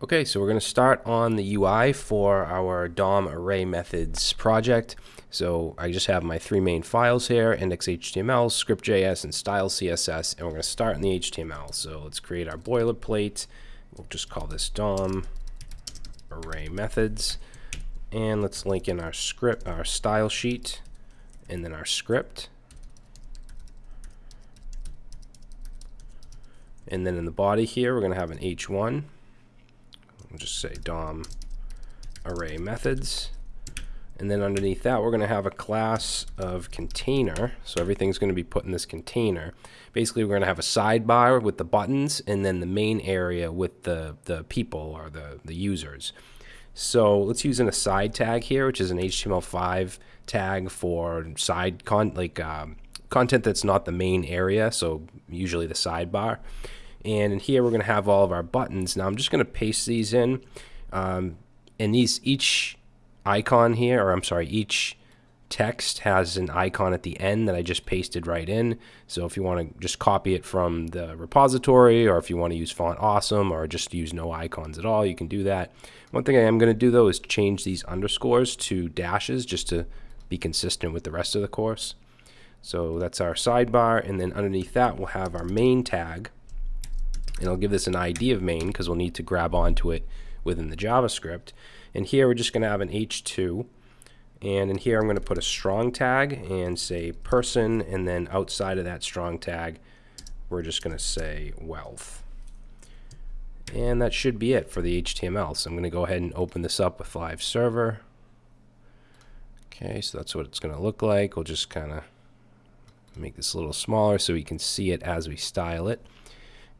Okay, so we're going to start on the UI for our DOM array methods project. So I just have my three main files here, index.html, script.js, and style CSS, and we're going to start in the HTML. So let's create our boilerplate. We'll just call this DOM array methods. And let's link in our script, our style sheet, and then our script. And then in the body here, we're going to have an h1 we'll just say DOM array methods. And then underneath that, we're going to have a class of container. So everything's going to be put in this container. Basically, we're going to have a sidebar with the buttons and then the main area with the, the people or the, the users. So let's use an aside tag here, which is an HTML5 tag for side con like um, content that's not the main area. So usually the sidebar. And in here, we're going to have all of our buttons. Now, I'm just going to paste these in. Um, and these, each icon here, or I'm sorry, each text has an icon at the end that I just pasted right in. So if you want to just copy it from the repository, or if you want to use Font Awesome, or just use no icons at all, you can do that. One thing I am going to do, though, is change these underscores to dashes just to be consistent with the rest of the course. So that's our sidebar, and then underneath that, we'll have our main tag and I'll give this an ID of main because we'll need to grab onto it within the JavaScript. And here we're just going to have an h2. And in here I'm going to put a strong tag and say person, and then outside of that strong tag, we're just going to say wealth. And that should be it for the HTML. So I'm going to go ahead and open this up with Live Server. Okay, so that's what it's going to look like. We'll just kind of make this a little smaller so we can see it as we style it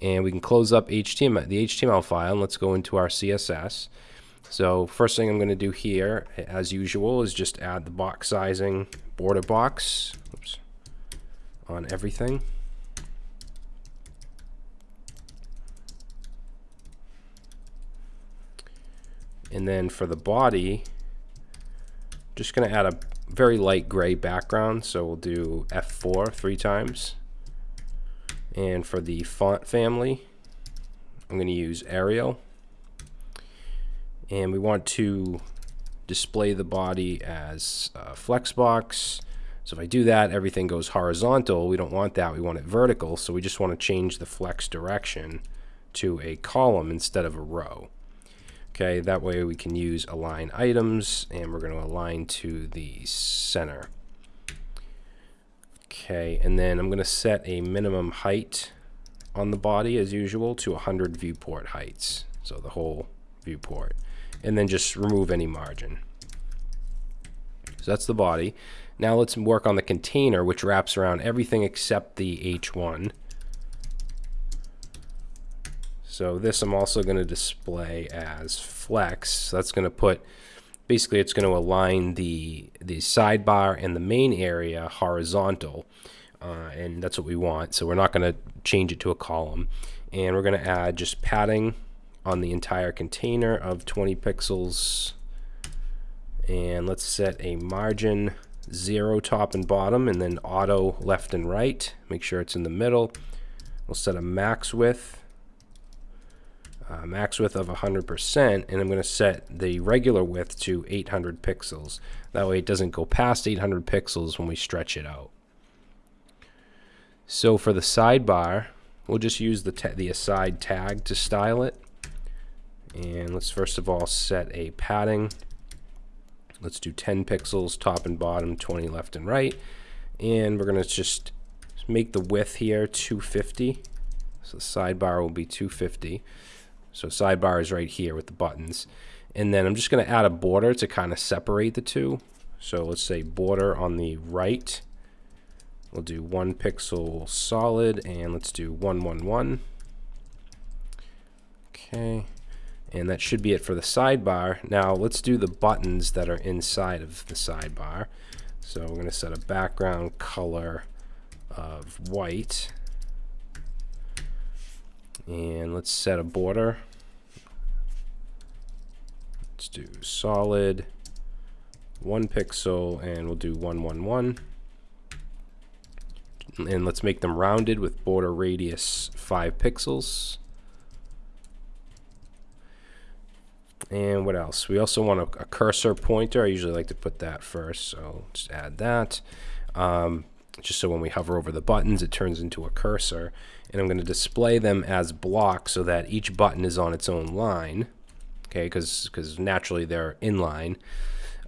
and we can close up HTML, the HTML file and let's go into our CSS. So first thing I'm going to do here, as usual, is just add the box sizing border box oops, on everything. And then for the body, just going to add a very light gray background. So we'll do F4 three times. And for the font family, I'm going to use Arial. And we want to display the body as uh, flexbox. So if I do that, everything goes horizontal. We don't want that. We want it vertical. So we just want to change the flex direction to a column instead of a row. Okay, that way we can use align items and we're going to align to the center. Okay, and then I'm going to set a minimum height on the body as usual to 100 viewport heights. So the whole viewport. And then just remove any margin. So that's the body. Now let's work on the container, which wraps around everything except the H1. So this I'm also going to display as flex. So that's going to put basically it's going to align the the sidebar and the main area horizontal uh, and that's what we want. So we're not going to change it to a column. And we're going to add just padding on the entire container of 20 pixels. And let's set a margin zero top and bottom and then auto left and right. Make sure it's in the middle. We'll set a max width uh, max width of 100% and I'm going to set the regular width to 800 pixels. That way it doesn't go past 800 pixels when we stretch it out. So for the sidebar, we'll just use the, the aside tag to style it. And let's first of all set a padding. Let's do 10 pixels top and bottom, 20 left and right. And we're going to just make the width here 250. So the sidebar will be 250. So sidebar is right here with the buttons. And then I'm just going to add a border to kind of separate the two. So let's say border on the right. We'll do one pixel solid and let's do 111. Okay. And that should be it for the sidebar. Now let's do the buttons that are inside of the sidebar. So we're going to set a background color of white. And let's set a border Let's do solid, one pixel, and we'll do 111. And let's make them rounded with border radius 5 pixels. And what else? We also want a, a, cursor pointer. I usually like to put that first, so just add that. Um, just so when we hover over the buttons, it turns into a cursor. And I'm going to display them as blocks so that each button is on its own line. Okay, because because naturally they're inline.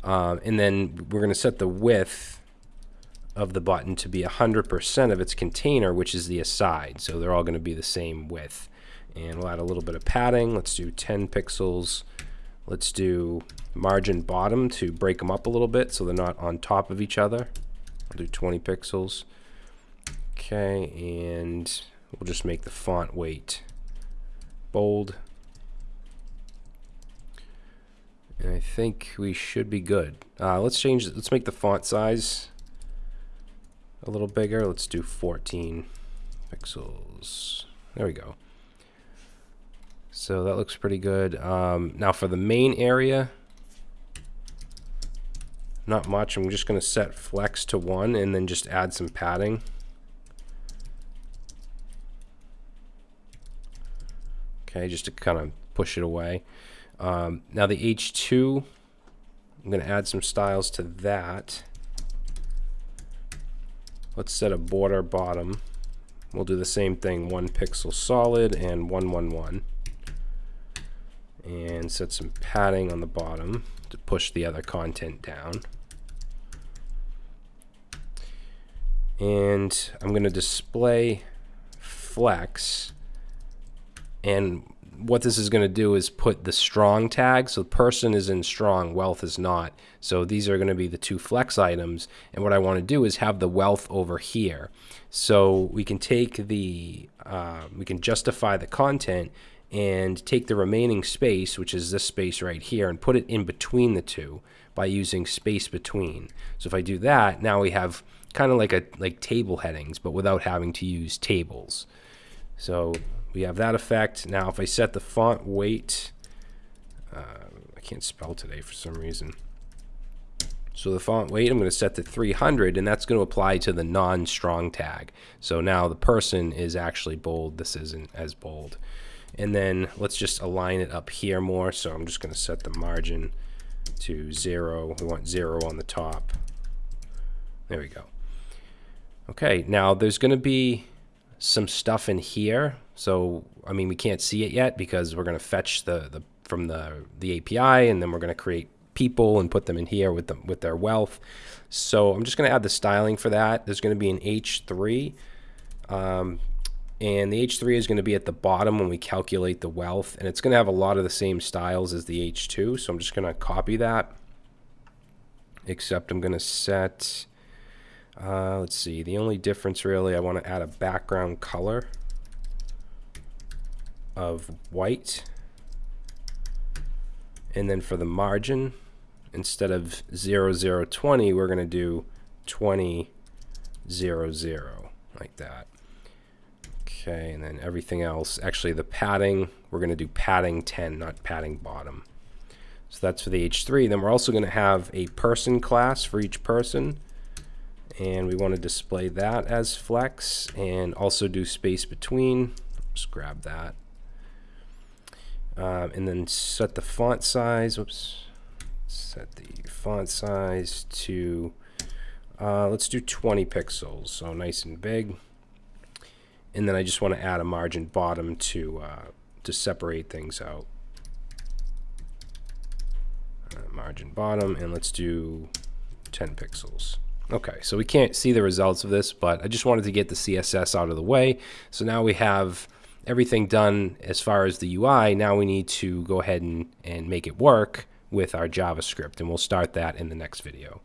Um, and then we're going to set the width of the button to be 100% of its container, which is the aside. So they're all going to be the same width. And we'll add a little bit of padding. Let's do 10 pixels. Let's do margin bottom to break them up a little bit so they're not on top of each other. I'll do 20 pixels. Okay, and we'll just make the font weight bold. And I think we should be good. Uh, let's change, let's make the font size a little bigger. Let's do 14 pixels. There we go. So that looks pretty good. Um, now for the main area, not much. I'm just going to set flex to 1 and then just add some padding. Okay, just to kind of push it away. Um, now the H2, I'm going to add some styles to that. Let's set a border bottom. We'll do the same thing, one pixel solid and 111. And set some padding on the bottom to push the other content down. And I'm going to display flex and what this is going to do is put the strong tag. So person is in strong, wealth is not. So these are going to be the two flex items. And what I want to do is have the wealth over here. So we can take the, uh, we can justify the content and take the remaining space, which is this space right here, and put it in between the two by using space between. So if I do that, now we have kind of like a like table headings, but without having to use tables. So we have that effect. Now if I set the font weight, uh, I can't spell today for some reason. So the font weight I'm going to set to 300 and that's going to apply to the non-strong tag. So now the person is actually bold. This isn't as bold. And then let's just align it up here more. So I'm just going to set the margin to zero. We want zero on the top. There we go. Okay, now there's going to be some stuff in here. So, I mean, we can't see it yet because we're going to fetch the, the from the, the API and then we're going to create people and put them in here with them with their wealth. So I'm just going to add the styling for that. There's going to be an H3. Um, and the H3 is going to be at the bottom when we calculate the wealth. And it's going to have a lot of the same styles as the H2. So I'm just going to copy that. Except I'm going to set uh, let's see, the only difference really, I want to add a background color of white. And then for the margin, instead of 0020, we're going to do 2000, like that. Okay, and then everything else, actually the padding, we're going to do padding 10, not padding bottom. So that's for the H3. Then we're also going to have a person class for each person and we want to display that as flex and also do space between. Just grab that. Um, and then set the font size whoops. Set the font size to uh, let's do 20 pixels so nice and big. And then I just want to add a margin bottom to uh, to separate things out. Uh, margin bottom and let's do 10 pixels Okay, so we can't see the results of this, but I just wanted to get the CSS out of the way. So now we have everything done as far as the UI. Now we need to go ahead and, and make it work with our JavaScript, and we'll start that in the next video.